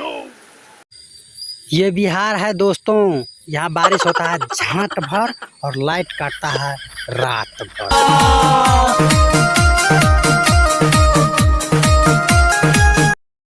No ये बिहार है दोस्तों। यहाँ बारिश होता है, झाट भर और लाइट काटता है रात भर।